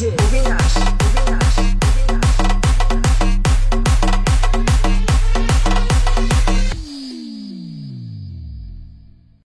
legit.